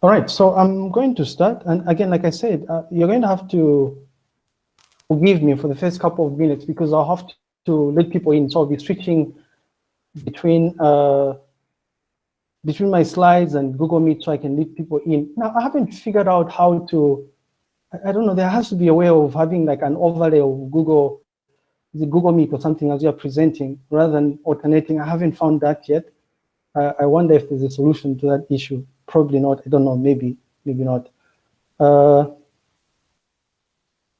All right, so I'm going to start. And again, like I said, uh, you're going to have to forgive me for the first couple of minutes because I'll have to let people in. So I'll be switching between uh, between my slides and Google Meet so I can let people in. Now, I haven't figured out how to, I, I don't know, there has to be a way of having like an overlay of Google, the Google Meet or something as you're presenting rather than alternating. I haven't found that yet. Uh, I wonder if there's a solution to that issue. Probably not. I don't know. Maybe, maybe not. Uh,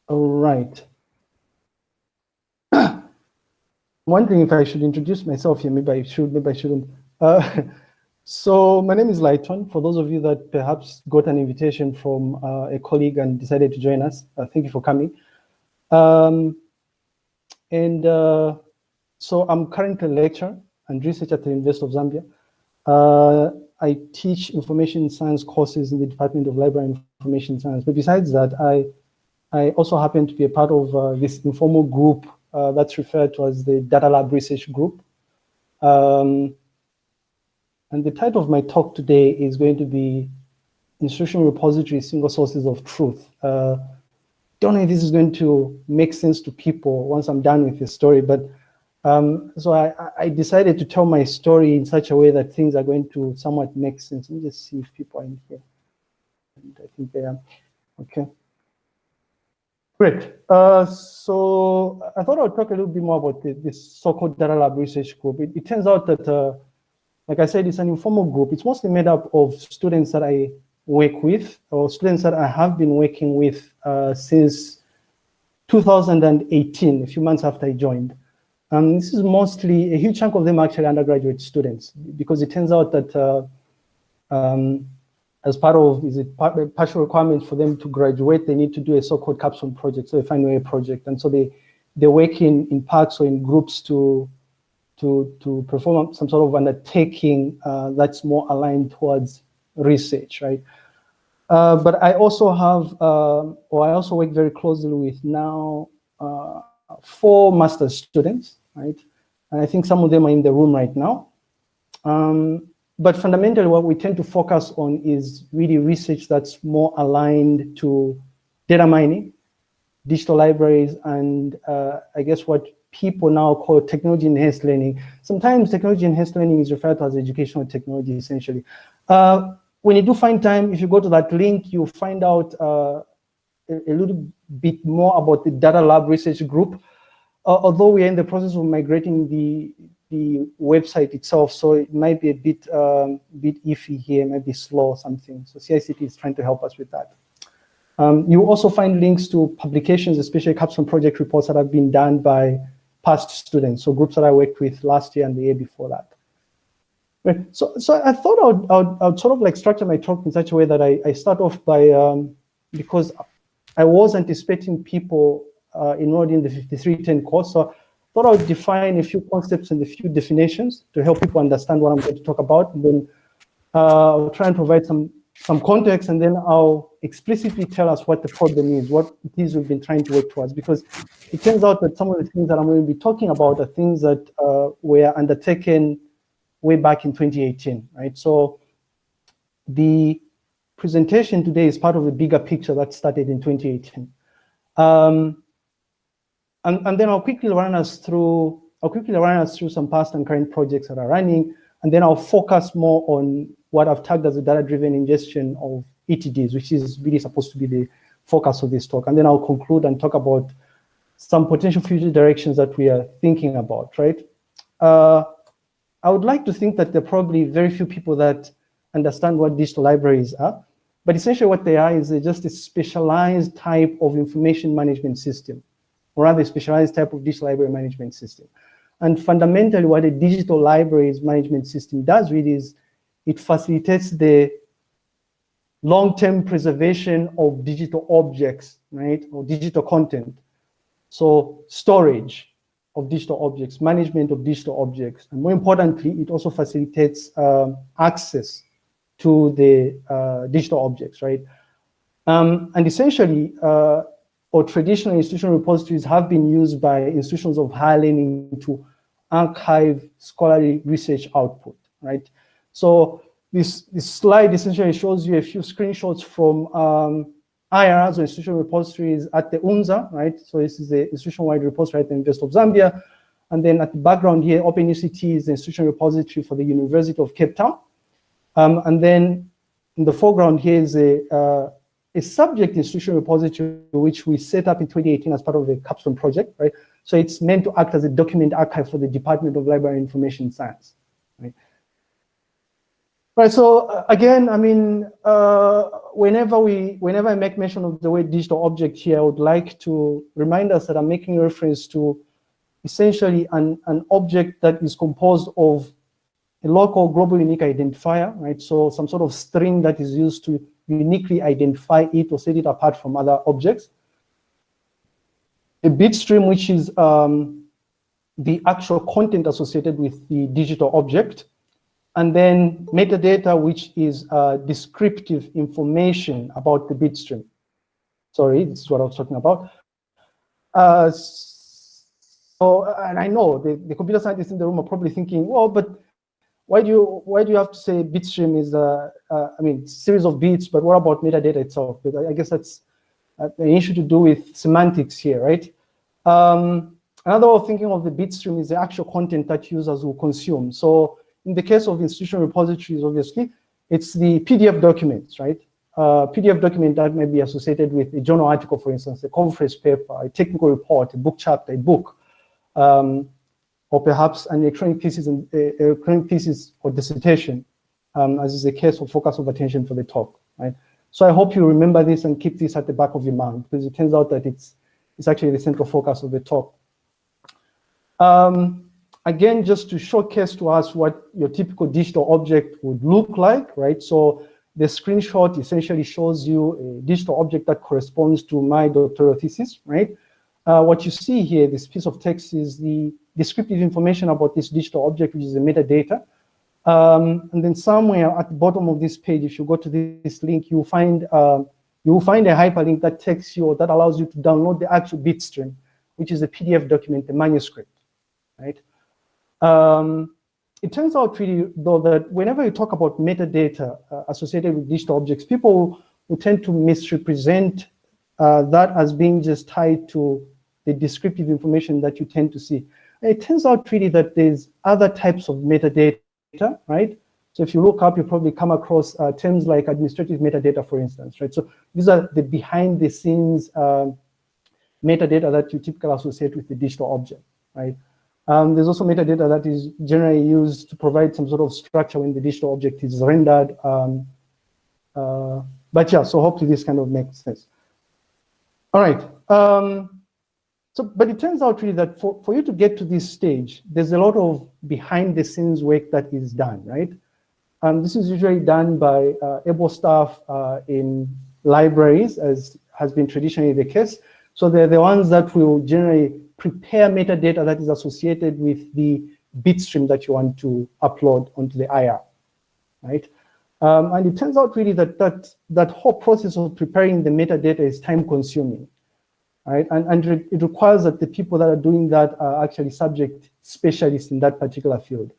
all right. I'm wondering if I should introduce myself here. Maybe I should, maybe I shouldn't. Uh, so my name is Lighton. For those of you that perhaps got an invitation from uh, a colleague and decided to join us, uh, thank you for coming. Um, and uh, so I'm currently a lecturer and researcher at the University of Zambia. I teach information science courses in the Department of Library and Information Science. But besides that, I, I also happen to be a part of uh, this informal group uh, that's referred to as the Data Lab Research Group. Um, and the title of my talk today is going to be Institutional Repository Single Sources of Truth. Uh, don't know if this is going to make sense to people once I'm done with this story, but um, so I, I, decided to tell my story in such a way that things are going to somewhat make sense. Let me just see if people are in here. And I think they are. Okay. Great. Uh, so I thought I would talk a little bit more about the, this so-called Data Lab Research Group. It, it turns out that, uh, like I said, it's an informal group. It's mostly made up of students that I work with, or students that I have been working with uh, since 2018, a few months after I joined. Um, this is mostly, a huge chunk of them actually undergraduate students, because it turns out that uh, um, as part of, is it part, partial requirement for them to graduate, they need to do a so-called capstone project, so a final year project. And so they, they work in, in parts or in groups to, to, to perform some sort of undertaking uh, that's more aligned towards research, right? Uh, but I also have, uh, or I also work very closely with now uh, four master's students, right? And I think some of them are in the room right now. Um, but fundamentally, what we tend to focus on is really research that's more aligned to data mining, digital libraries, and uh, I guess what people now call technology-enhanced learning. Sometimes technology-enhanced learning is referred to as educational technology, essentially. Uh, when you do find time, if you go to that link, you'll find out uh, a, little bit more about the Data Lab Research Group. Uh, although we are in the process of migrating the the website itself, so it might be a bit um, bit iffy here, maybe slow or something. So CICT is trying to help us with that. Um, you also find links to publications, especially capstone project reports that have been done by past students, so groups that I worked with last year and the year before that. Right. So, so I thought I would, I would, I would sort of like structure my talk in such a way that I, I start off by, um, because I was anticipating people uh, enrolled in the 5310 course. So I thought I would define a few concepts and a few definitions to help people understand what I'm going to talk about. And then uh, I'll try and provide some, some context and then I'll explicitly tell us what the problem is, what it is we've been trying to work towards. Because it turns out that some of the things that I'm going to be talking about are things that uh, were undertaken way back in 2018, right? So the presentation today is part of a bigger picture that started in 2018. Um, and, and then I'll quickly run us through, I'll quickly run us through some past and current projects that are running, and then I'll focus more on what I've tagged as a data-driven ingestion of ETDs, which is really supposed to be the focus of this talk. And then I'll conclude and talk about some potential future directions that we are thinking about, right? Uh, I would like to think that there are probably very few people that understand what digital libraries are. But essentially what they are is they're just a specialized type of information management system, or rather a specialized type of digital library management system. And fundamentally what a digital libraries management system does really is it facilitates the long-term preservation of digital objects, right, or digital content. So storage of digital objects, management of digital objects, and more importantly, it also facilitates um, access to the uh, digital objects, right? Um, and essentially, uh, or traditional institutional repositories have been used by institutions of higher learning to archive scholarly research output, right? So this, this slide essentially shows you a few screenshots from um, IRs or institutional repositories at the UNZA, right? So this is the institution-wide repository at the University of Zambia. And then at the background here, OpenUCT is the institutional repository for the University of Cape Town. Um, and then in the foreground here is a, uh, a subject institutional repository which we set up in 2018 as part of the Capstone project, right? So it's meant to act as a document archive for the Department of Library and Information Science, right? Right, so uh, again, I mean, uh, whenever we, whenever I make mention of the word digital object here, I would like to remind us that I'm making reference to essentially an, an object that is composed of a local global unique identifier, right? So some sort of string that is used to uniquely identify it or set it apart from other objects. A bit stream, which is um, the actual content associated with the digital object and then metadata, which is uh, descriptive information about the bit stream. Sorry, this is what I was talking about. Uh, so, and I know the, the computer scientists in the room are probably thinking, well, but why do you why do you have to say bitstream is a, uh, mean series of bits, but what about metadata itself? But I guess that's uh, an issue to do with semantics here, right? Um, another way of thinking of the bitstream is the actual content that users will consume. So in the case of institutional repositories, obviously, it's the PDF documents, right? Uh, PDF document that may be associated with a journal article, for instance, a conference paper, a technical report, a book chapter, a book, um, or perhaps an electronic thesis, and, electronic thesis or dissertation, um, as is the case of focus of attention for the talk, right? So I hope you remember this and keep this at the back of your mind because it turns out that it's, it's actually the central focus of the talk. Um, again, just to showcase to us what your typical digital object would look like, right? So the screenshot essentially shows you a digital object that corresponds to my doctoral thesis, right? Uh, what you see here, this piece of text is the descriptive information about this digital object, which is the metadata. Um, and then somewhere at the bottom of this page, if you go to this link, you'll find uh, you will find a hyperlink that takes you or that allows you to download the actual bitstream, which is a PDF document, the manuscript, right? Um, it turns out really, though, that whenever you talk about metadata uh, associated with digital objects, people will tend to misrepresent uh, that as being just tied to the descriptive information that you tend to see. It turns out really that there's other types of metadata, right? So if you look up, you probably come across uh, terms like administrative metadata, for instance, right? So these are the behind the scenes uh, metadata that you typically associate with the digital object, right? Um, there's also metadata that is generally used to provide some sort of structure when the digital object is rendered. Um, uh, but yeah, so hopefully this kind of makes sense. All right. Um, so, but it turns out really that for, for you to get to this stage, there's a lot of behind the scenes work that is done, right? Um, this is usually done by uh, able staff uh, in libraries, as has been traditionally the case. So they're the ones that will generally prepare metadata that is associated with the bitstream that you want to upload onto the IR, right? Um, and it turns out really that, that that whole process of preparing the metadata is time consuming, right? And, and it requires that the people that are doing that are actually subject specialists in that particular field.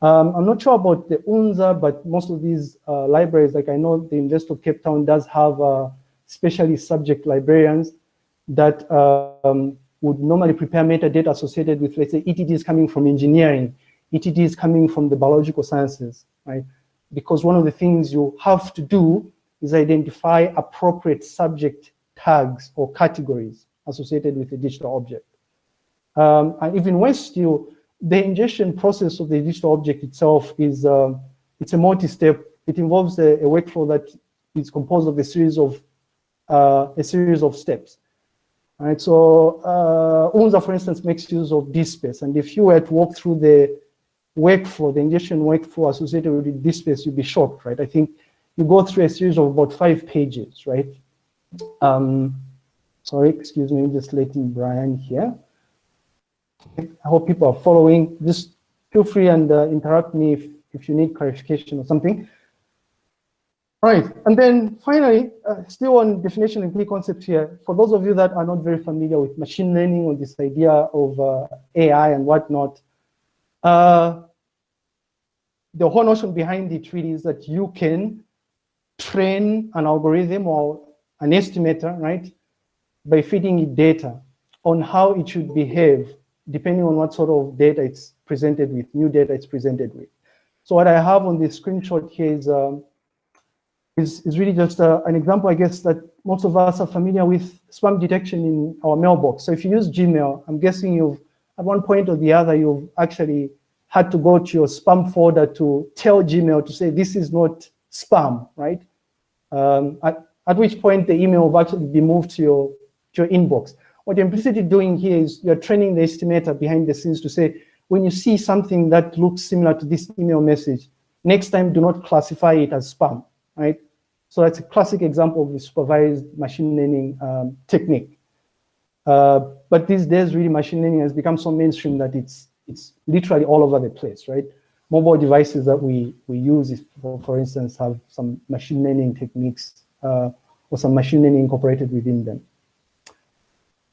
Um, I'm not sure about the UNZA, but most of these uh, libraries, like I know the University of Cape Town does have uh, specialist subject librarians that um, would normally prepare metadata associated with, let's say, ETDs coming from engineering, ETDs coming from the biological sciences, right? Because one of the things you have to do is identify appropriate subject tags or categories associated with a digital object. Um, and even worse still, the ingestion process of the digital object itself is uh, it's a multi-step. It involves a, a, workflow that is composed of a series of uh, a series of steps. Right, so uh, UNZA, for instance, makes use of DSpace. And if you were to walk through the workflow, the ingestion workflow associated with DSpace, you'd be shocked, right? I think you go through a series of about five pages, right? Um, sorry, excuse me, just letting Brian here. I hope people are following. Just feel free and uh, interrupt me if, if you need clarification or something. Right, and then finally, uh, still on definition and key concepts here, for those of you that are not very familiar with machine learning or this idea of uh, AI and whatnot, uh, the whole notion behind it really is that you can train an algorithm or an estimator, right, by feeding it data on how it should behave depending on what sort of data it's presented with, new data it's presented with. So what I have on this screenshot here is, um, is, is, really just uh, an example, I guess, that most of us are familiar with spam detection in our mailbox. So if you use Gmail, I'm guessing you've, at one point or the other, you've actually had to go to your spam folder to tell Gmail to say, this is not spam, right? Um, at which point the email will actually be moved to your, to your inbox. What you're implicitly doing here is you're training the estimator behind the scenes to say, when you see something that looks similar to this email message, next time do not classify it as spam, right? So that's a classic example of the supervised machine learning um, technique. Uh, but these days, really, machine learning has become so mainstream that it's it's literally all over the place, right? Mobile devices that we we use, for, for instance, have some machine learning techniques or some machine learning incorporated within them.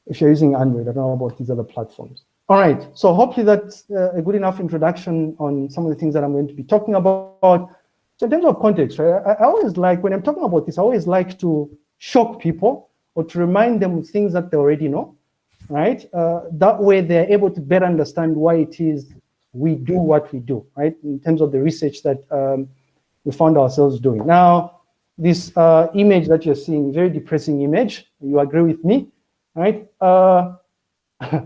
If you're using Android, I don't know about these other platforms. All right, so hopefully that's uh, a good enough introduction on some of the things that I'm going to be talking about. So in terms of context, right, I, I always like, when I'm talking about this, I always like to shock people or to remind them of things that they already know, right? Uh, that way they're able to better understand why it is we do what we do, right? In terms of the research that um, we found ourselves doing. Now, this uh, image that you're seeing, very depressing image, you agree with me, right? Uh,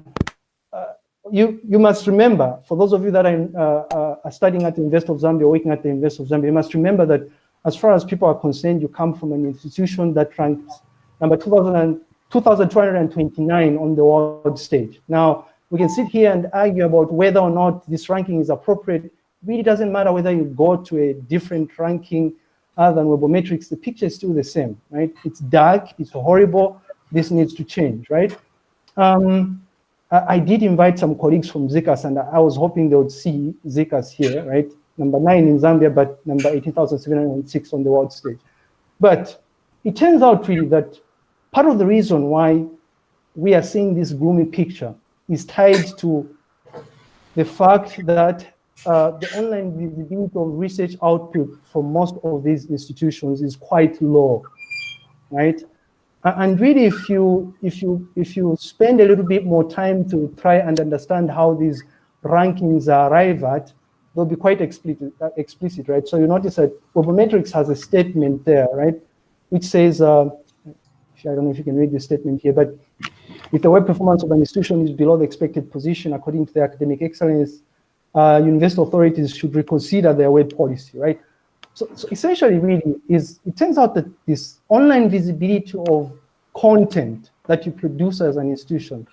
you, you must remember, for those of you that are, uh, uh, are studying at the University of Zambia, working at the University of Zambia, you must remember that as far as people are concerned, you come from an institution that ranks number 2,229 on the world stage. Now, we can sit here and argue about whether or not this ranking is appropriate. It really doesn't matter whether you go to a different ranking other than Webometrics, the picture is still the same, right? It's dark, it's horrible, this needs to change, right? Um, I did invite some colleagues from ZCAS and I was hoping they would see ZCAS here, right? Number nine in Zambia, but number 18,706 on the world stage. But it turns out really that part of the reason why we are seeing this gloomy picture is tied to the fact that uh, the online visibility of research output for most of these institutions is quite low, right? And really, if you if you if you spend a little bit more time to try and understand how these rankings arrive at, they'll be quite explicit, uh, explicit, right? So you notice that Webometrics has a statement there, right, which says, uh, I don't know if you can read the statement here, but if the web performance of an institution is below the expected position according to the academic excellence, uh, university authorities should reconsider their web policy, right? So, so essentially really is, it turns out that this online visibility of content that you produce as an institution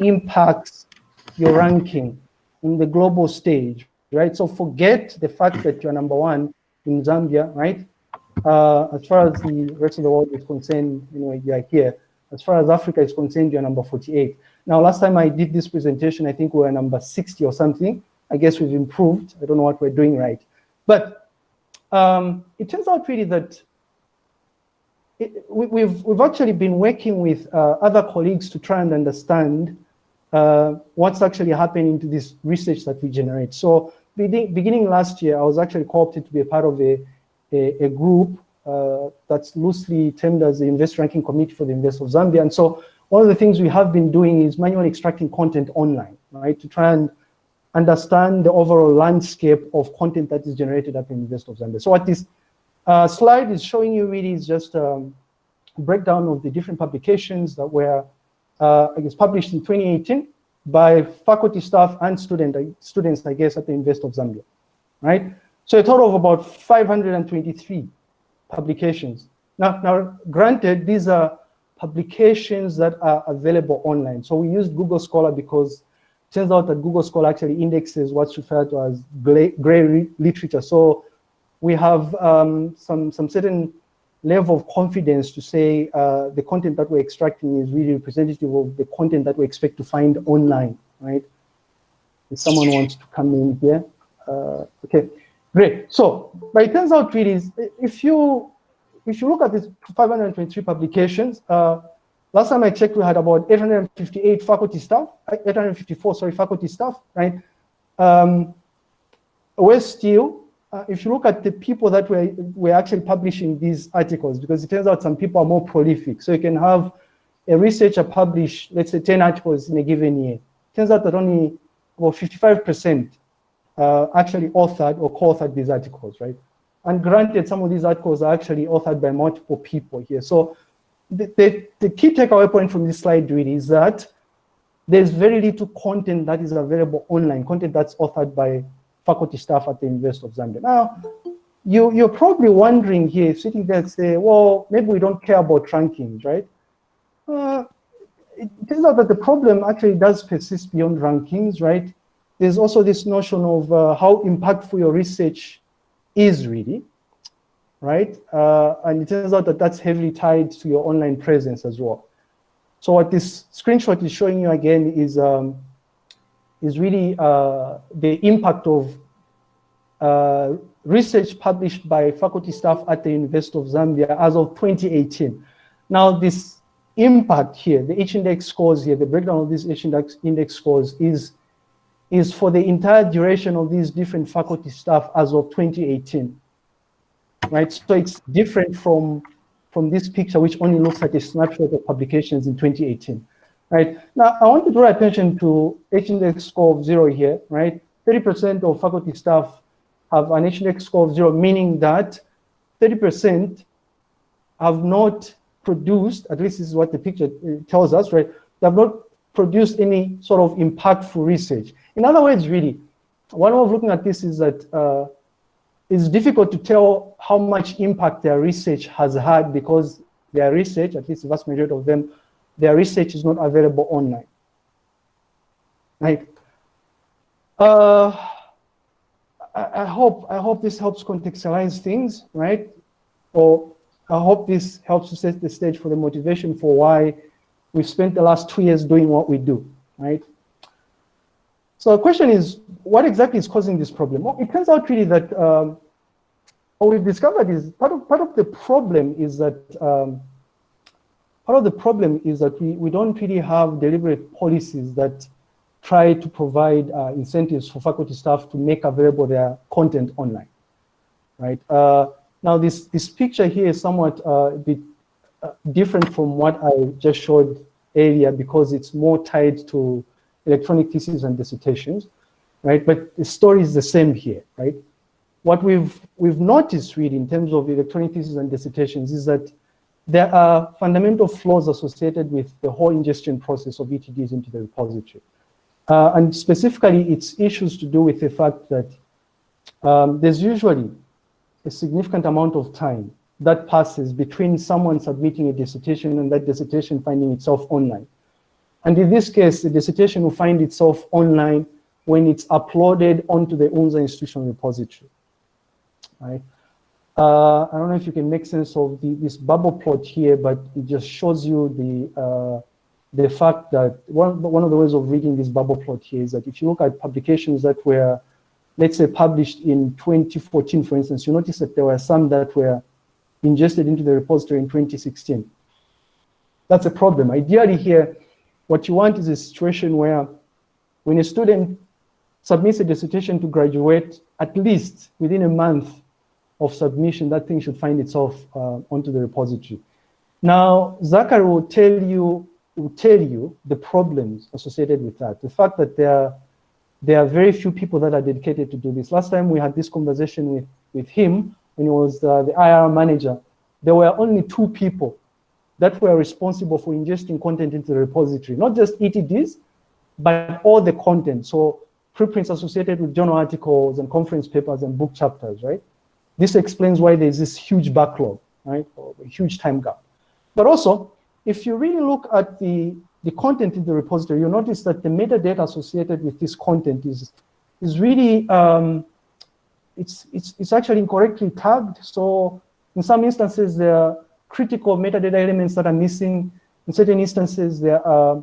impacts your ranking in the global stage, right? So forget the fact that you're number one in Zambia, right? Uh, as far as the rest of the world is concerned, you know, you're here. As far as Africa is concerned, you're number 48. Now, last time I did this presentation, I think we were number 60 or something. I guess we've improved. I don't know what we're doing right. But um, it turns out really that it, we, have we've actually been working with uh, other colleagues to try and understand uh, what's actually happening to this research that we generate. So beginning, beginning last year, I was actually co-opted to be a part of a, a, a group uh, that's loosely termed as the Invest Ranking Committee for the Invest of Zambia. And so one of the things we have been doing is manually extracting content online, right, to try and understand the overall landscape of content that is generated at the University of Zambia. So what this uh, slide is showing you really is just a breakdown of the different publications that were, uh, I guess, published in 2018 by faculty, staff, and student, uh, students, I guess, at the University of Zambia, right? So a total of about 523 publications. Now, now, granted, these are publications that are available online. So we used Google Scholar because turns out that Google Scholar actually indexes what's referred to as gray, literature. So we have um, some, some certain level of confidence to say uh, the content that we're extracting is really representative of the content that we expect to find online, right? If someone wants to come in here, uh, okay, great. So, but it turns out really, if you if you look at these 523 publications, uh, Last time I checked, we had about 858 faculty staff, 854, sorry, faculty staff, right? Um, we're still uh, if you look at the people that were, were actually publishing these articles, because it turns out some people are more prolific. So you can have a researcher publish, let's say 10 articles in a given year. It turns out that only about 55% uh, actually authored or co-authored these articles, right? And granted, some of these articles are actually authored by multiple people here. So the, the, key takeaway point from this slide really is that there's very little content that is available online, content that's authored by faculty staff at the University of Zambia. Now, you, you're probably wondering here, sitting there and say, well, maybe we don't care about rankings, right? Uh, it turns out that the problem actually does persist beyond rankings, right? There's also this notion of uh, how impactful your research is really, right? Uh, and it turns out that that's heavily tied to your online presence as well. So what this screenshot is showing you again is um, is really uh, the impact of uh, research published by faculty staff at the University of Zambia as of 2018. Now this impact here, the H-index scores here, the breakdown of these H-index index scores is, is for the entire duration of these different faculty staff as of 2018, right? So it's different from, from this picture, which only looks at a snapshot of publications in 2018. Right. Now, I want to draw attention to H-index score of zero here, right? 30% of faculty staff have an H-index score of zero, meaning that 30% have not produced, at least this is what the picture uh, tells us, right? They have not produced any sort of impactful research. In other words, really, one way of looking at this is that uh, it's difficult to tell how much impact their research has had because their research, at least the vast majority of them, their research is not available online. Right? Uh, I, I, hope I hope this helps contextualize things, right? Or I hope this helps to set the stage for the motivation for why we've spent the last two years doing what we do, right? So the question is, what exactly is causing this problem? Well, it turns out really that um, what we've discovered is part of part of the problem is that um, part of the problem is that we, we don't really have deliberate policies that try to provide uh, incentives for faculty staff to make available their content online, right? Uh, now this, this picture here is somewhat uh, a bit uh, different from what I just showed earlier because it's more tied to electronic theses and dissertations, right? But the story is the same here, right? What we've, we've noticed really in terms of electronic theses and dissertations is that there are fundamental flaws associated with the whole ingestion process of ETDs into the repository. Uh, and specifically, it's issues to do with the fact that um, there's usually a significant amount of time that passes between someone submitting a dissertation and that dissertation finding itself online. And in this case, the dissertation will find itself online when it's uploaded onto the UNZA institutional repository, right? Uh, I don't know if you can make sense of the, this bubble plot here, but it just shows you the uh, the fact that one, one of the ways of reading this bubble plot here is that if you look at publications that were, let's say, published in 2014, for instance, you notice that there were some that were ingested into the repository in 2016. That's a problem. Ideally here, what you want is a situation where when a student submits a dissertation to graduate, at least within a month of submission, that thing should find itself uh, onto the repository. Now, Zachary will tell you will tell you the problems associated with that. The fact that there are, there are very few people that are dedicated to do this. Last time we had this conversation with, with him when he was uh, the IR manager, there were only two people that were responsible for ingesting content into the repository, not just ETDs, but all the content. So preprints associated with journal articles and conference papers and book chapters, right? This explains why there's this huge backlog, right? Or a huge time gap. But also, if you really look at the, the content in the repository, you'll notice that the metadata associated with this content is, is really, um, it's, it's, it's actually incorrectly tagged. So in some instances, there are critical metadata elements that are missing. In certain instances, there are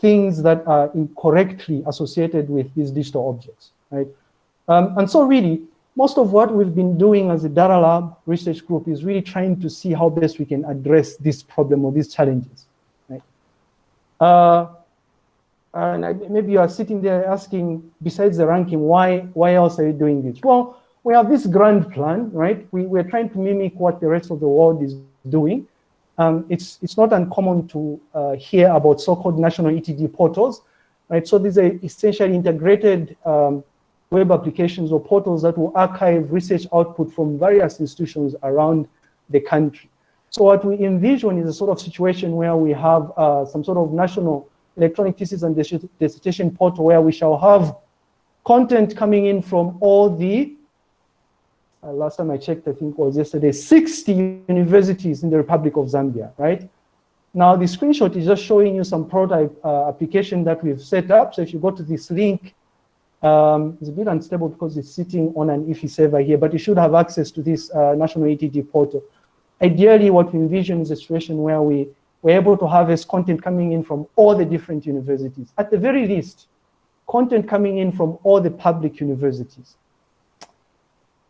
things that are incorrectly associated with these digital objects, right? Um, and so really, most of what we've been doing as a data lab research group is really trying to see how best we can address this problem or these challenges. Right? Uh, and I, maybe you are sitting there asking, besides the ranking, why, why else are you doing this? Well, we have this grand plan, right? We, we're trying to mimic what the rest of the world is doing. Um, it's, it's not uncommon to uh, hear about so-called national ETD portals, right? So these are essentially integrated um, web applications or portals that will archive research output from various institutions around the country. So what we envision is a sort of situation where we have uh, some sort of national electronic thesis and dissertation portal where we shall have content coming in from all the, uh, last time I checked, I think was yesterday, 60 universities in the Republic of Zambia, right? Now the screenshot is just showing you some prototype uh, application that we've set up. So if you go to this link, um, it's a bit unstable because it's sitting on an IFI server here, but you should have access to this uh, national ETD portal. Ideally, what we envision is a situation where we we're able to harvest content coming in from all the different universities. At the very least, content coming in from all the public universities.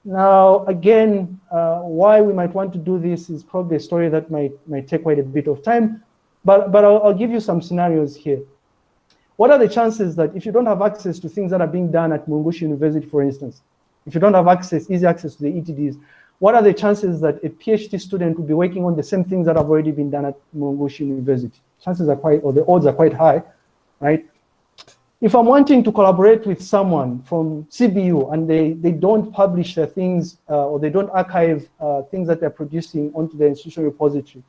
Now, again, uh, why we might want to do this is probably a story that might, might take quite a bit of time, but, but I'll, I'll give you some scenarios here. What are the chances that if you don't have access to things that are being done at Mulungushi University, for instance, if you don't have access, easy access to the ETDs, what are the chances that a PhD student will be working on the same things that have already been done at Mulungushi University? Chances are quite, or the odds are quite high, right? If I'm wanting to collaborate with someone from CBU and they, they don't publish their things uh, or they don't archive uh, things that they're producing onto the institutional repository,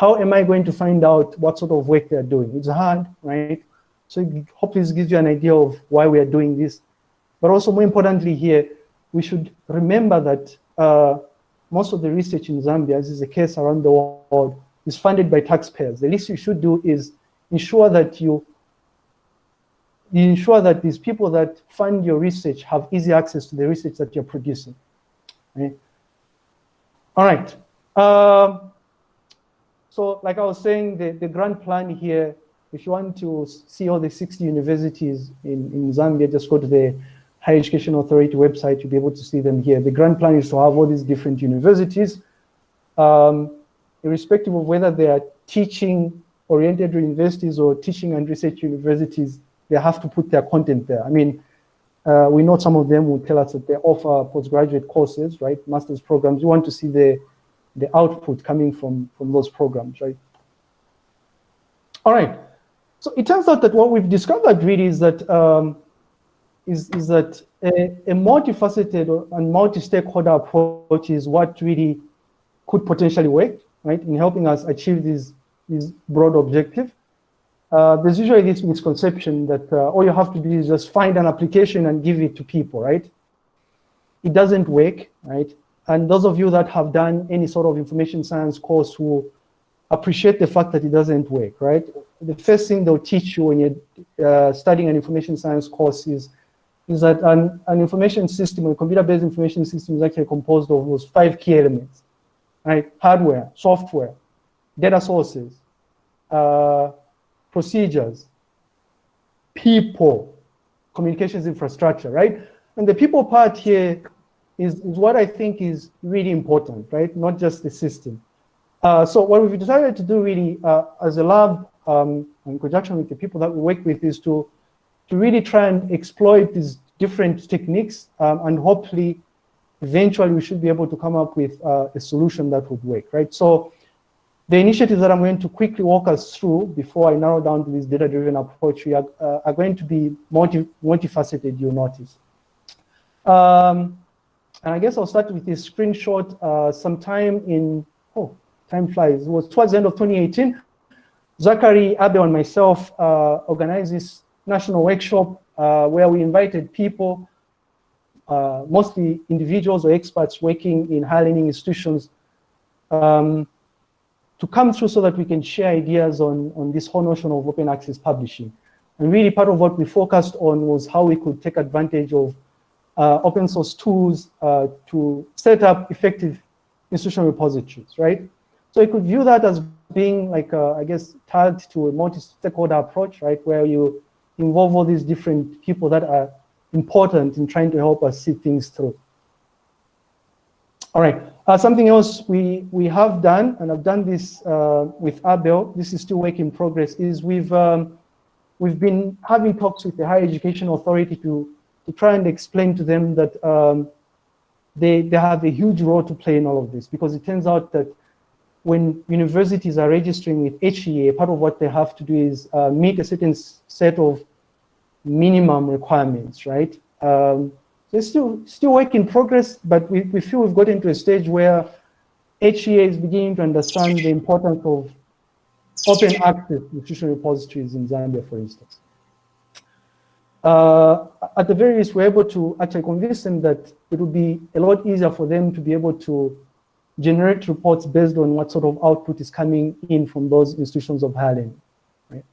how am I going to find out what sort of work they're doing? It's hard, right? So hopefully this gives you an idea of why we are doing this. But also more importantly here, we should remember that uh, most of the research in Zambia, as is the case around the world, is funded by taxpayers. The least you should do is ensure that you, you ensure that these people that fund your research have easy access to the research that you're producing. All right. Um, so like I was saying, the, the grand plan here, if you want to see all the 60 universities in, in Zambia, just go to the Higher Education Authority website, you'll be able to see them here. The grand plan is to have all these different universities, um, irrespective of whether they are teaching oriented universities or teaching and research universities, they have to put their content there. I mean, uh, we know some of them will tell us that they offer postgraduate courses, right? Master's programs. You want to see the, the output coming from, from those programs, right? All right. So it turns out that what we've discovered really is that um, is, is that a, a multifaceted and multi-stakeholder approach is what really could potentially work, right, in helping us achieve this, this broad objective. Uh, there's usually this misconception that uh, all you have to do is just find an application and give it to people, right? It doesn't work, right? And those of you that have done any sort of information science course will appreciate the fact that it doesn't work, right? The first thing they'll teach you when you're uh, studying an information science course is is that an, an information system, a computer-based information system is actually composed of those five key elements, right? Hardware, software, data sources, uh, procedures, people, communications infrastructure, right? And the people part here is, is what I think is really important, right? Not just the system. Uh, so what we've decided to do really uh, as a lab um, in conjunction with the people that we work with is to to really try and exploit these different techniques um, and hopefully eventually we should be able to come up with uh, a solution that would work, right? So the initiatives that I'm going to quickly walk us through before I narrow down to this data-driven approach are, uh, are going to be multi multifaceted, you'll notice. Um, and I guess I'll start with this screenshot uh, sometime in, time flies. It was towards the end of 2018. Zachary, Abel, and myself uh, organized this national workshop uh, where we invited people, uh, mostly individuals or experts working in higher learning institutions, um, to come through so that we can share ideas on, on this whole notion of open access publishing. And really part of what we focused on was how we could take advantage of uh, open source tools uh, to set up effective institutional repositories, right? So you could view that as being like, a, I guess, tagged to a multi-stakeholder approach, right? Where you involve all these different people that are important in trying to help us see things through. All right, uh, something else we, we have done, and I've done this uh, with Abel, this is still work in progress, is we've, um, we've been having talks with the Higher Education Authority to, to try and explain to them that um, they, they have a huge role to play in all of this because it turns out that when universities are registering with HEA, part of what they have to do is uh, meet a certain set of minimum requirements, right? Um, so it's still, still work in progress, but we, we feel we've gotten to a stage where HEA is beginning to understand the importance of open access institutional repositories in Zambia, for instance. Uh, at the very least, we're able to actually convince them that it would be a lot easier for them to be able to generate reports based on what sort of output is coming in from those institutions of higher learning. Right?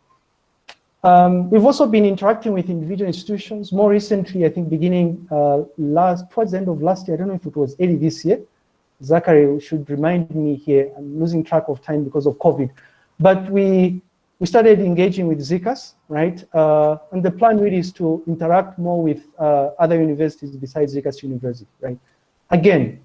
Um, we've also been interacting with individual institutions. More recently, I think beginning uh, last towards the end of last year, I don't know if it was early this year. Zachary should remind me here. I'm losing track of time because of COVID. But we we started engaging with ZCAS, right? Uh, and the plan really is to interact more with uh, other universities besides ZCAS University, right? Again,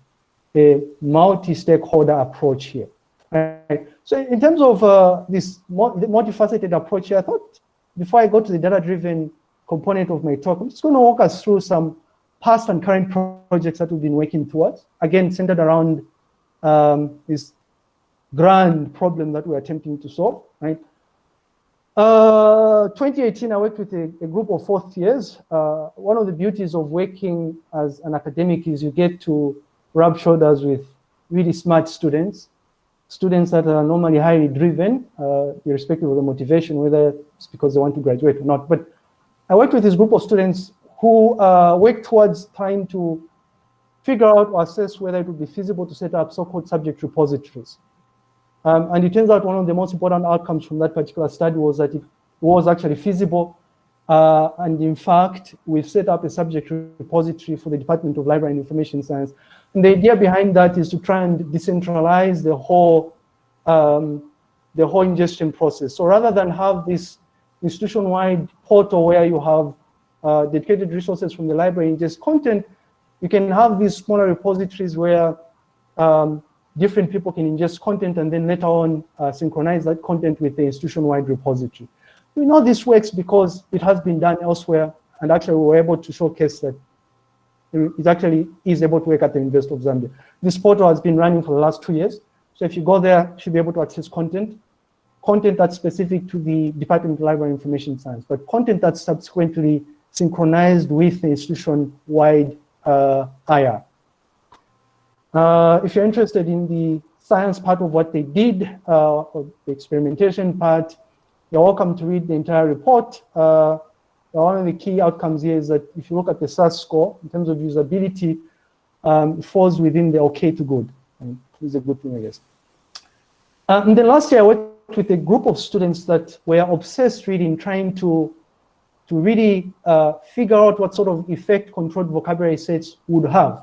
a multi-stakeholder approach here. Right? So in terms of uh, this multifaceted approach here, I thought before I go to the data-driven component of my talk, I'm just going to walk us through some past and current projects that we've been working towards, again, centered around um, this grand problem that we're attempting to solve, right? Uh, 2018, I worked with a, a group of fourth years. Uh, one of the beauties of working as an academic is you get to rub shoulders with really smart students, students that are normally highly driven, uh, irrespective of the motivation, whether it's because they want to graduate or not. But I worked with this group of students who uh, work towards trying to figure out or assess whether it would be feasible to set up so-called subject repositories. Um, and it turns out one of the most important outcomes from that particular study was that it was actually feasible uh, and in fact, we've set up a subject repository for the Department of Library and Information Science. And the idea behind that is to try and decentralize the whole, um, the whole ingestion process. So rather than have this institution-wide portal where you have uh, dedicated resources from the library ingest content, you can have these smaller repositories where um, different people can ingest content and then later on uh, synchronize that content with the institution-wide repository. We know this works because it has been done elsewhere, and actually we were able to showcase that it actually is able to work at the University of Zambia. This portal has been running for the last two years. So if you go there, you should be able to access content, content that's specific to the Department of Library Information Science, but content that's subsequently synchronized with the institution-wide uh, IR. Uh, if you're interested in the science part of what they did, uh, the experimentation part, you're welcome to read the entire report. Uh, one of the key outcomes here is that if you look at the SUS score, in terms of usability, um, it falls within the okay to good. And it's a good thing, I guess. Uh, and then last year, I worked with a group of students that were obsessed really in trying to, to really uh, figure out what sort of effect controlled vocabulary sets would have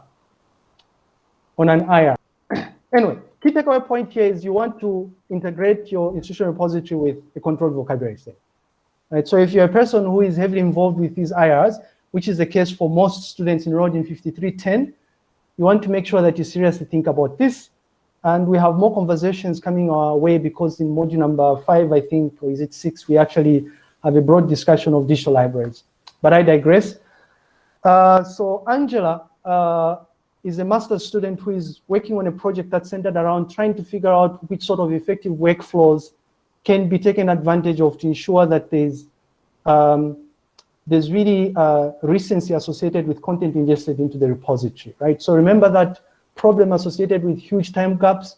on an IR. anyway, key takeaway point here is you want to integrate your institutional repository with a controlled vocabulary set. Right? So if you're a person who is heavily involved with these IRs, which is the case for most students enrolled in 5310, you want to make sure that you seriously think about this. And we have more conversations coming our way because in module number five, I think, or is it six, we actually have a broad discussion of digital libraries. But I digress. Uh, so Angela uh, is a master's student who is working on a project that's centered around trying to figure out which sort of effective workflows can be taken advantage of to ensure that there's um, there's really uh, recency associated with content ingested into the repository, right? So remember that problem associated with huge time gaps.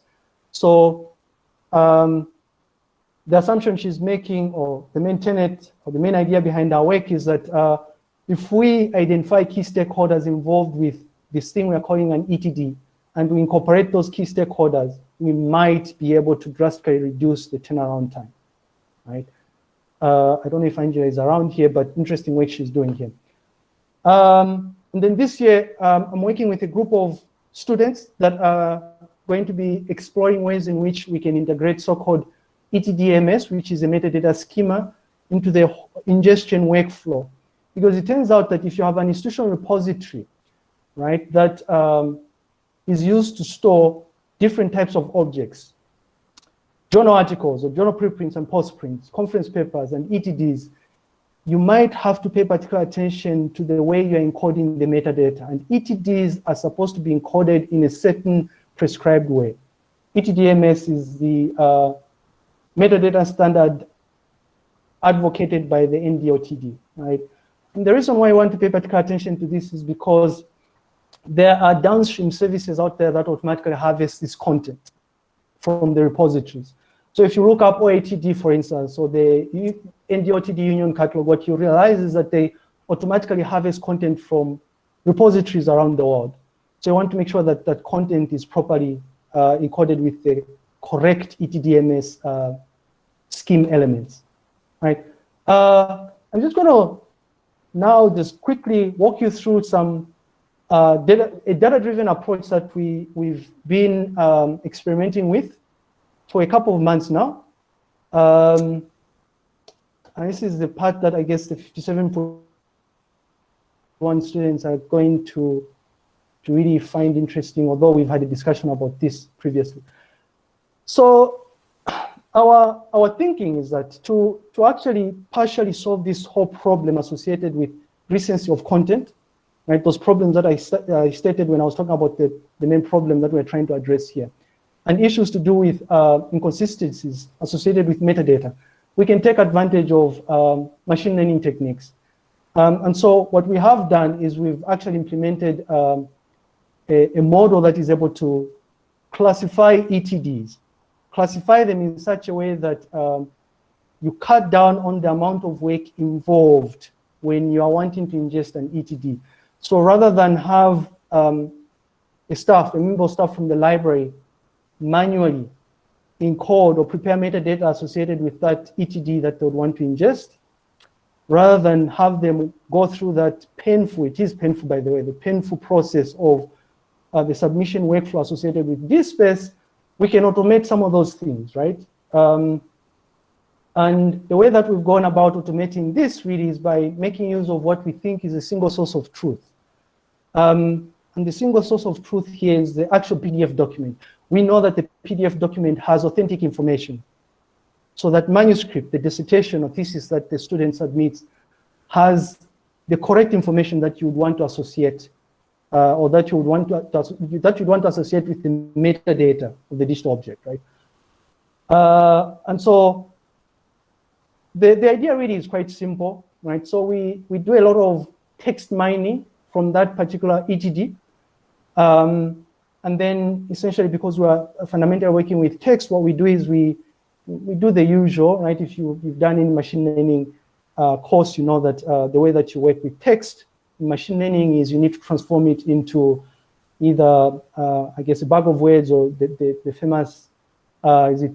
So um, the assumption she's making, or the main tenet, or the main idea behind our work is that uh, if we identify key stakeholders involved with this thing we're calling an ETD, and we incorporate those key stakeholders, we might be able to drastically reduce the turnaround time, right? Uh, I don't know if Angela is around here, but interesting work she's doing here. Um, and then this year, um, I'm working with a group of students that are going to be exploring ways in which we can integrate so-called ETDMS, which is a metadata schema, into the ingestion workflow. Because it turns out that if you have an institutional repository right, that um, is used to store different types of objects. Journal articles or journal preprints and postprints, conference papers and ETDs. you might have to pay particular attention to the way you're encoding the metadata. And ETDs are supposed to be encoded in a certain prescribed way. ETDMS is the uh, metadata standard advocated by the NDLTD, right? And the reason why I want to pay particular attention to this is because there are downstream services out there that automatically harvest this content from the repositories. So if you look up OATD, for instance, or the NDLTD Union Catalog, what you realize is that they automatically harvest content from repositories around the world. So you want to make sure that that content is properly uh, encoded with the correct ETDMS uh, scheme elements, right? Uh, I'm just going to now just quickly walk you through some uh, data, a data-driven approach that we, we've been um, experimenting with for a couple of months now. Um, and this is the part that I guess the 57.1 students are going to, to really find interesting, although we've had a discussion about this previously. So our, our thinking is that to, to actually partially solve this whole problem associated with recency of content, right, those problems that I, st I stated when I was talking about the, the main problem that we're trying to address here, and issues to do with uh, inconsistencies associated with metadata, we can take advantage of um, machine learning techniques. Um, and so what we have done is we've actually implemented um, a, a, model that is able to classify ETDs, classify them in such a way that um, you cut down on the amount of work involved when you are wanting to ingest an ETD. So rather than have um, a staff, a member staff from the library manually encode or prepare metadata associated with that ETD that they would want to ingest, rather than have them go through that painful, it is painful by the way, the painful process of uh, the submission workflow associated with DSpace, we can automate some of those things, right? Um, and the way that we've gone about automating this really is by making use of what we think is a single source of truth. Um, and the single source of truth here is the actual PDF document we know that the PDF document has authentic information. So that manuscript, the dissertation or thesis that the student submits has the correct information that you would want to associate uh, or that you would want to, that you'd want to associate with the metadata of the digital object, right? Uh, and so the, the idea really is quite simple, right? So we, we do a lot of text mining from that particular ETD. Um, and then essentially because we're fundamentally working with text, what we do is we, we do the usual, right? If you, you've done any machine learning uh, course, you know that uh, the way that you work with text in machine learning is you need to transform it into either, uh, I guess, a bag of words or the, the, the famous, uh, is it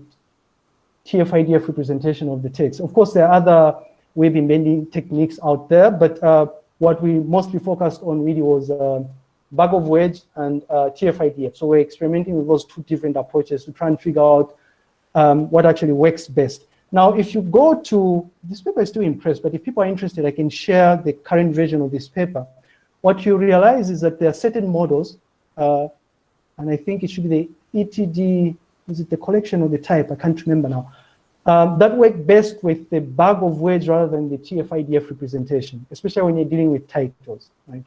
TF-IDF representation of the text. Of course, there are other word embedding techniques out there, but uh, what we mostly focused on really was uh, bag of words and uh, TF-IDF. So we're experimenting with those two different approaches to try and figure out um, what actually works best. Now, if you go to, this paper is still in press, but if people are interested, I can share the current version of this paper. What you realize is that there are certain models, uh, and I think it should be the ETD, is it the collection or the type? I can't remember now. Um, that work best with the bag of words rather than the TF-IDF representation, especially when you're dealing with titles, right?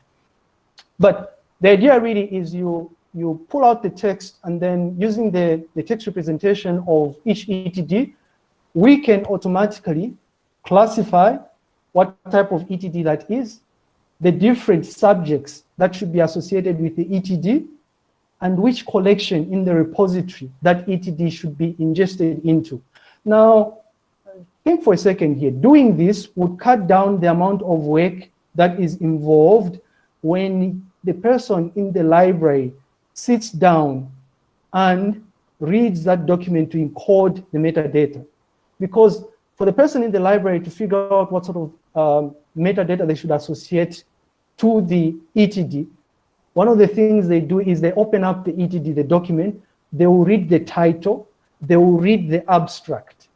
But the idea really is you, you pull out the text and then using the, the text representation of each ETD, we can automatically classify what type of ETD that is, the different subjects that should be associated with the ETD, and which collection in the repository that ETD should be ingested into. Now, think for a second here. Doing this would cut down the amount of work that is involved when the person in the library sits down and reads that document to encode the metadata. Because for the person in the library to figure out what sort of um, metadata they should associate to the ETD, one of the things they do is they open up the ETD, the document, they will read the title, they will read the abstract.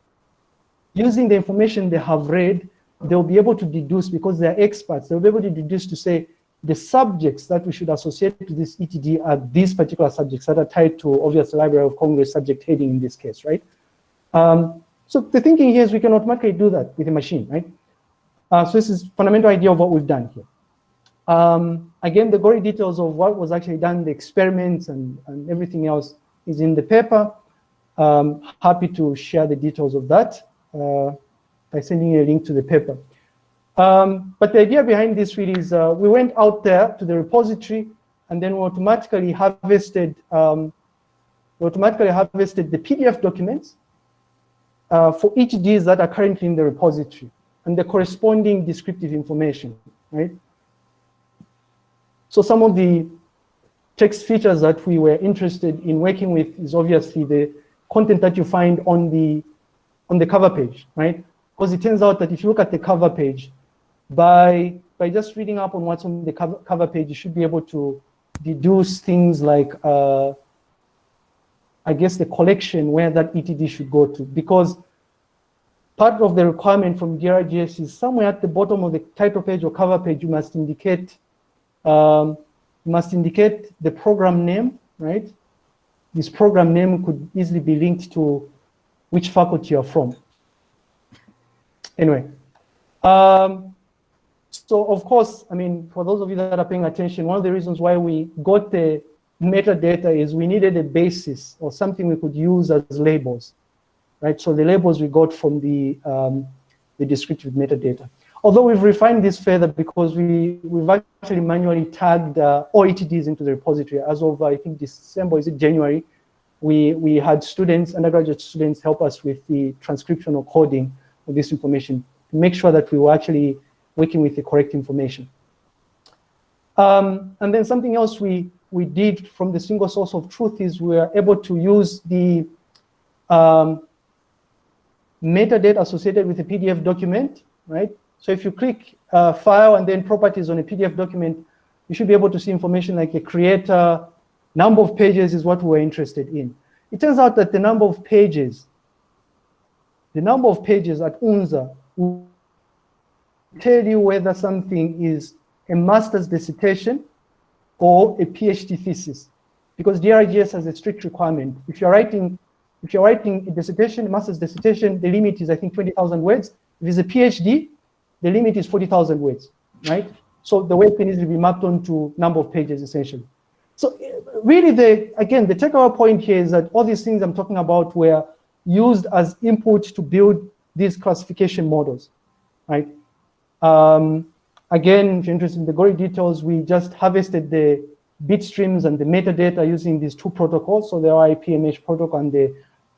Using the information they have read, they'll be able to deduce, because they're experts, they'll be able to deduce to say, the subjects that we should associate to this ETD are these particular subjects that are tied to obvious Library of Congress subject heading in this case, right? Um, so the thinking here is we can automatically do that with a machine, right? Uh, so this is fundamental idea of what we've done here. Um, again, the gory details of what was actually done, the experiments and, and everything else is in the paper. Um, happy to share the details of that uh, by sending a link to the paper. Um, but the idea behind this really is uh, we went out there to the repository and then we automatically harvested um, we automatically harvested the PDF documents uh, for ETDs that are currently in the repository and the corresponding descriptive information, right? So some of the text features that we were interested in working with is obviously the content that you find on the on the cover page, right? Because it turns out that if you look at the cover page, by by just reading up on what's on the cover, cover page, you should be able to deduce things like, uh, I guess, the collection where that ETD should go to. Because part of the requirement from DRGS is somewhere at the bottom of the title page or cover page, you must indicate, um, you must indicate the program name, right? This program name could easily be linked to which faculty you're from. Anyway, um, so of course, I mean, for those of you that are paying attention, one of the reasons why we got the metadata is we needed a basis or something we could use as labels, right? So the labels we got from the, um, the descriptive metadata. Although we've refined this further because we, we've actually manually tagged uh, all ETDs into the repository as of, I think, December, is it January? We, we had students, undergraduate students help us with the transcription or coding of this information to make sure that we were actually working with the correct information. Um, and then something else we, we did from the single source of truth is we were able to use the um, metadata associated with the PDF document, right? So if you click uh, file and then properties on a PDF document, you should be able to see information like a creator, number of pages is what we're interested in. It turns out that the number of pages, the number of pages at UNZA tell you whether something is a master's dissertation or a PhD thesis. Because DRGS has a strict requirement. If you're writing, if you're writing a dissertation, a master's dissertation, the limit is I think 20,000 words. If it's a PhD, the limit is 40,000 words, right? So the weight can easily be mapped onto number of pages essentially. So really the, again, the takeaway point here is that all these things I'm talking about were used as input to build these classification models, right? Um, again, if you're interested in the gory details, we just harvested the bit streams and the metadata using these two protocols, so the OAI-PMH protocol and the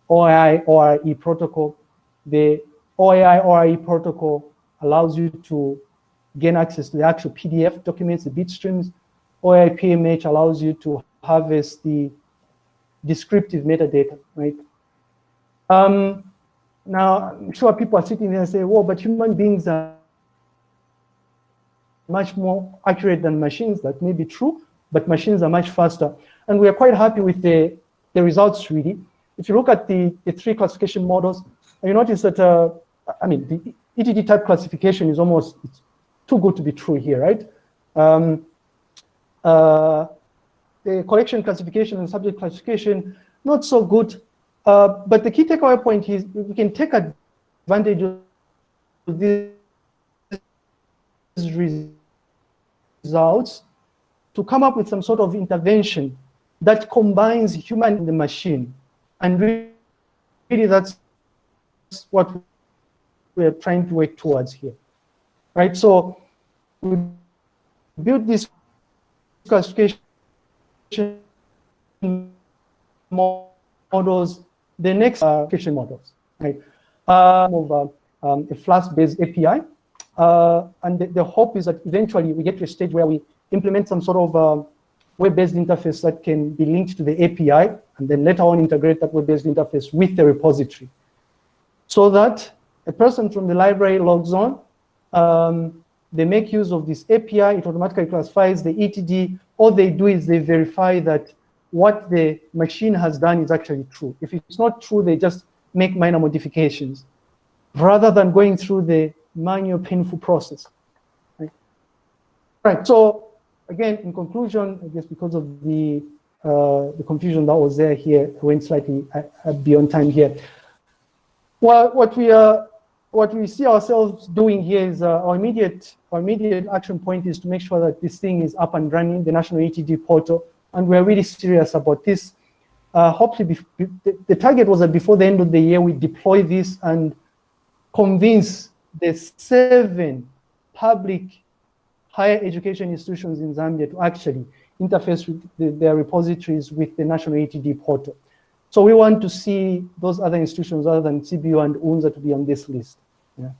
OAI ORE protocol. The OAI ORE protocol allows you to gain access to the actual PDF documents, the bit streams. OAI-PMH allows you to harvest the descriptive metadata, right? Um, now, I'm sure people are sitting there and say, well, but human beings are much more accurate than machines. That may be true, but machines are much faster. And we are quite happy with the, the results, really. If you look at the, the three classification models, you notice that, uh, I mean, the ETD type classification is almost it's too good to be true here, right? Um, uh, the collection classification and subject classification, not so good. Uh, but the key takeaway point is we can take advantage of these results to come up with some sort of intervention that combines human and the machine. And really that's what we're trying to work towards here. Right, so we build this classification models, the next uh, classification models, right? Uh, of uh, um, a Flask-based API uh, and the, the, hope is that eventually we get to a stage where we implement some sort of uh, web-based interface that can be linked to the API, and then later on integrate that web-based interface with the repository. So that a person from the library logs on, um, they make use of this API, it automatically classifies the ETD. All they do is they verify that what the machine has done is actually true. If it's not true, they just make minor modifications rather than going through the manual, painful process. Right? right. So again, in conclusion, I guess because of the uh, the confusion that was there here, I went slightly uh, beyond time here. Well, what we are what we see ourselves doing here is uh, our immediate our immediate action point is to make sure that this thing is up and running, the national ETD portal, and we're really serious about this. Uh, hopefully, the, target was that before the end of the year, we deploy this and convince the seven public higher education institutions in Zambia to actually interface with the, their repositories with the national ETD portal. So we want to see those other institutions other than CBU and UNZA to be on this list. Yeah.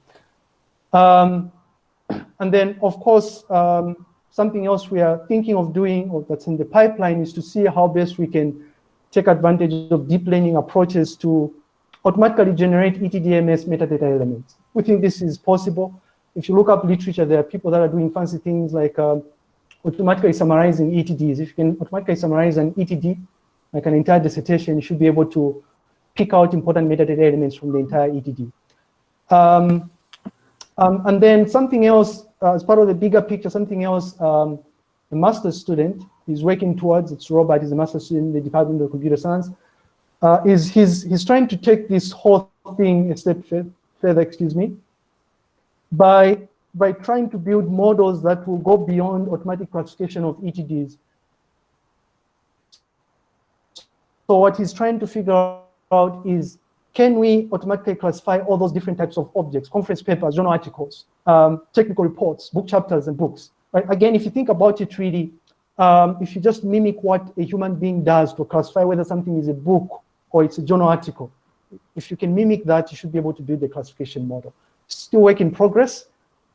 Um, and then, of course, um, something else we are thinking of doing or that's in the pipeline is to see how best we can take advantage of deep learning approaches to automatically generate ETDMS metadata elements. We think this is possible. If you look up literature, there are people that are doing fancy things like um, automatically summarizing ETDs. If you can automatically summarize an ETD, like an entire dissertation, you should be able to pick out important metadata elements from the entire ETD. Um, um, and then something else, uh, as part of the bigger picture, something else, um, a master's student is working towards, it's Robert, he's a master's student in the Department of Computer Science, uh, is he's, he's trying to take this whole thing a step further, excuse me, by, by trying to build models that will go beyond automatic classification of ETDs. So what he's trying to figure out is can we automatically classify all those different types of objects, conference papers, journal articles, um, technical reports, book chapters and books. Right? Again, if you think about it really, um, if you just mimic what a human being does to classify whether something is a book or it's a journal article, if you can mimic that, you should be able to build the classification model. Still work in progress.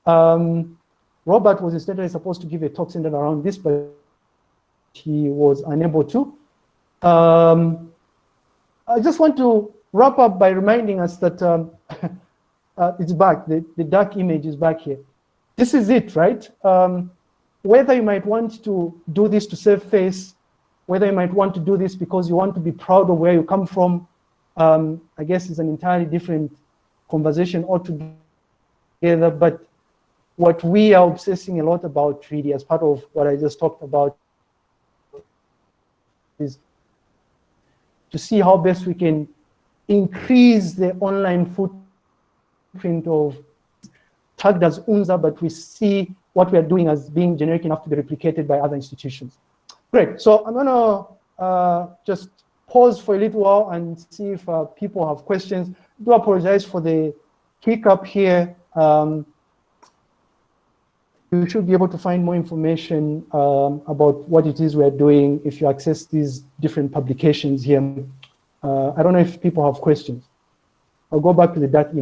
Um, Robert was instead supposed to give a talk centered around this, but he was unable to. Um, I just want to wrap up by reminding us that um, uh, it's back, the, the dark image is back here. This is it, right? Um, whether you might want to do this to save face, whether you might want to do this because you want to be proud of where you come from, um, I guess is an entirely different conversation altogether. But what we are obsessing a lot about really as part of what I just talked about is to see how best we can increase the online footprint of tagged as UNZA, but we see what we are doing as being generic enough to be replicated by other institutions. Great, so I'm gonna uh, just pause for a little while and see if uh, people have questions. I do apologize for the hiccup here. Um, you should be able to find more information um, about what it is we're doing if you access these different publications here. Uh, I don't know if people have questions. I'll go back to the dark image.